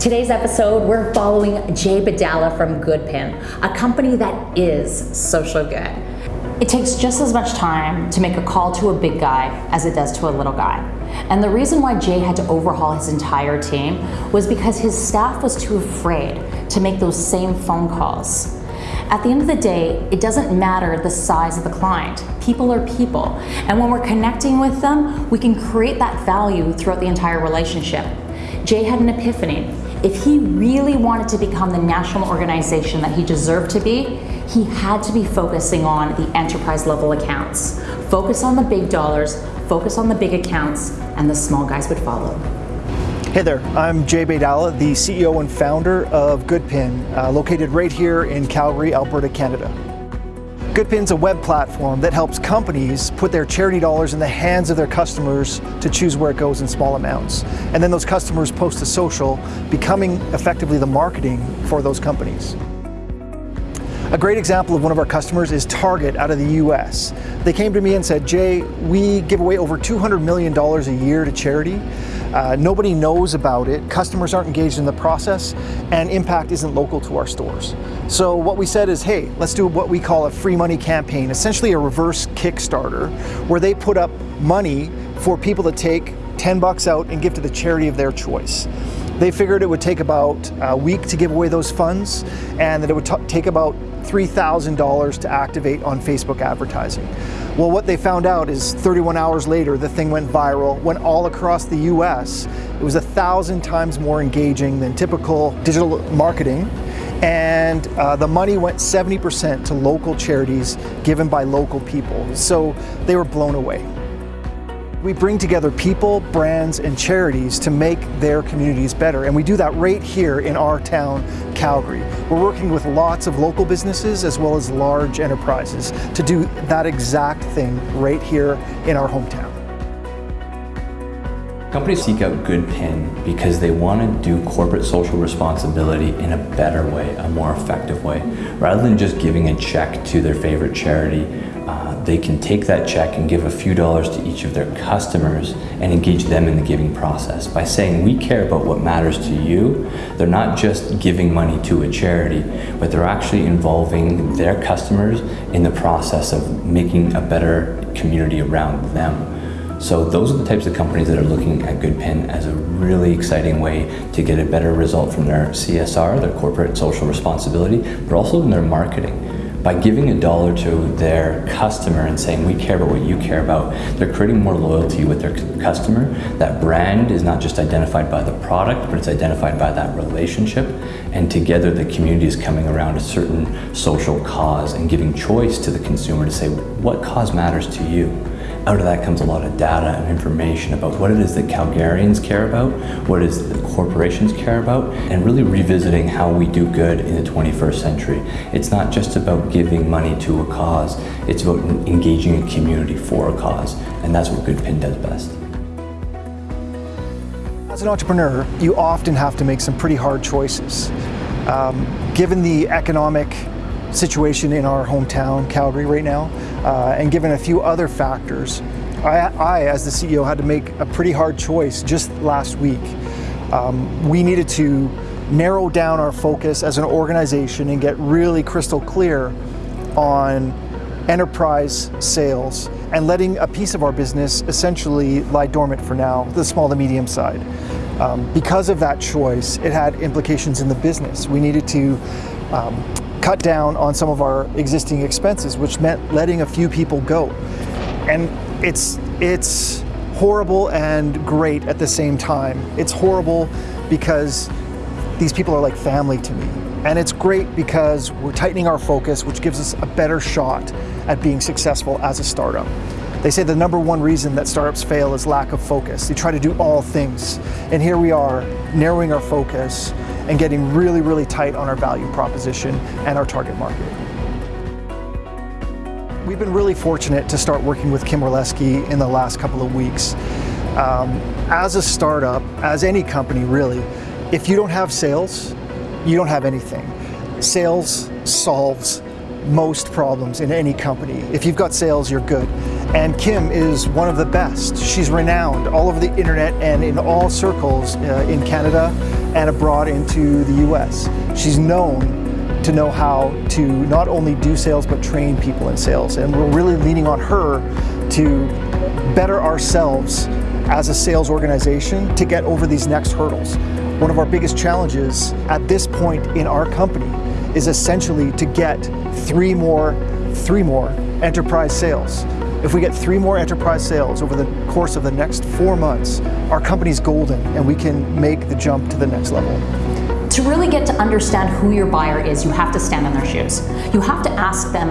Today's episode, we're following Jay Baydala from Goodpin, a company that is social good. It takes just as much time to make a call to a big guy as it does to a little guy. And the reason why Jay had to overhaul his entire team was because his staff was too afraid to make those same phone calls. At the end of the day, it doesn't matter the size of the client. People are people. And when we're connecting with them, we can create that value throughout the entire relationship. Jay had an epiphany. If he really wanted to become the national organization that he deserved to be, he had to be focusing on the enterprise level accounts. Focus on the big dollars, focus on the big accounts, and the small guys would follow. Hey there, I'm Jay Baydala, the CEO and founder of Goodpin, uh, located right here in Calgary, Alberta, Canada. Goodpin's a web platform that helps companies put their charity dollars in the hands of their customers to choose where it goes in small amounts. And then those customers post to social, becoming effectively the marketing for those companies. A great example of one of our customers is Target out of the US. They came to me and said, Jay, we give away over $200 million a year to charity. Uh, nobody knows about it, customers aren't engaged in the process, and impact isn't local to our stores. So what we said is, hey, let's do what we call a free money campaign, essentially a reverse Kickstarter, where they put up money for people to take 10 bucks out and give to the charity of their choice. They figured it would take about a week to give away those funds and that it would take about $3,000 to activate on Facebook advertising. Well, what they found out is 31 hours later, the thing went viral, went all across the US. It was a thousand times more engaging than typical digital marketing. And uh, the money went 70% to local charities given by local people. So they were blown away. We bring together people, brands, and charities to make their communities better. And we do that right here in our town, Calgary. We're working with lots of local businesses as well as large enterprises to do that exact thing right here in our hometown. Companies seek out Goodpin because they want to do corporate social responsibility in a better way, a more effective way. Rather than just giving a check to their favorite charity, uh, they can take that check and give a few dollars to each of their customers and engage them in the giving process. By saying we care about what matters to you, they're not just giving money to a charity, but they're actually involving their customers in the process of making a better community around them. So those are the types of companies that are looking at Goodpin as a really exciting way to get a better result from their CSR, their corporate social responsibility, but also in their marketing. By giving a dollar to their customer and saying, we care about what you care about, they're creating more loyalty with their customer. That brand is not just identified by the product, but it's identified by that relationship. And together the community is coming around a certain social cause and giving choice to the consumer to say, what cause matters to you? Out of that comes a lot of data and information about what it is that Calgarians care about, what it is that corporations care about, and really revisiting how we do good in the 21st century. It's not just about giving money to a cause, it's about engaging a community for a cause, and that's what Goodpin does best. As an entrepreneur, you often have to make some pretty hard choices. Um, given the economic situation in our hometown, Calgary, right now, uh, and given a few other factors, I, I, as the CEO, had to make a pretty hard choice just last week. Um, we needed to narrow down our focus as an organization and get really crystal clear on enterprise sales and letting a piece of our business essentially lie dormant for now, the small to medium side. Um, because of that choice, it had implications in the business. We needed to um, cut down on some of our existing expenses, which meant letting a few people go. And it's, it's horrible and great at the same time. It's horrible because these people are like family to me. And it's great because we're tightening our focus, which gives us a better shot at being successful as a startup. They say the number one reason that startups fail is lack of focus. They try to do all things. And here we are, narrowing our focus and getting really, really tight on our value proposition and our target market. We've been really fortunate to start working with Kim Orlesky in the last couple of weeks. Um, as a startup, as any company really, if you don't have sales, you don't have anything. Sales solves most problems in any company. If you've got sales, you're good. And Kim is one of the best. She's renowned all over the internet and in all circles uh, in Canada and abroad into the US. She's known to know how to not only do sales but train people in sales. And we're really leaning on her to better ourselves as a sales organization to get over these next hurdles. One of our biggest challenges at this point in our company is essentially to get three more, three more enterprise sales. If we get three more enterprise sales over the course of the next four months, our company's golden and we can make the jump to the next level. To really get to understand who your buyer is, you have to stand in their shoes. You have to ask them,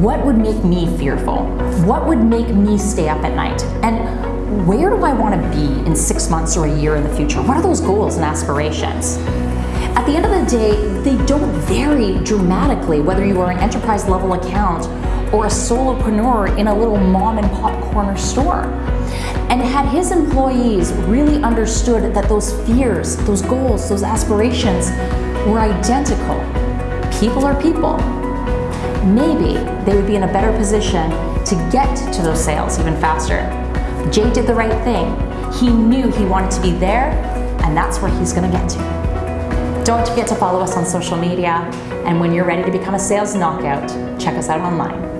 what would make me fearful? What would make me stay up at night? And where do I want to be in six months or a year in the future? What are those goals and aspirations? At the end of the day, they don't vary dramatically whether you are an enterprise level account or a solopreneur in a little mom and pop corner store. And had his employees really understood that those fears, those goals, those aspirations were identical, people are people, maybe they would be in a better position to get to those sales even faster. Jay did the right thing. He knew he wanted to be there, and that's where he's gonna get to. Don't forget to follow us on social media, and when you're ready to become a sales knockout, check us out online.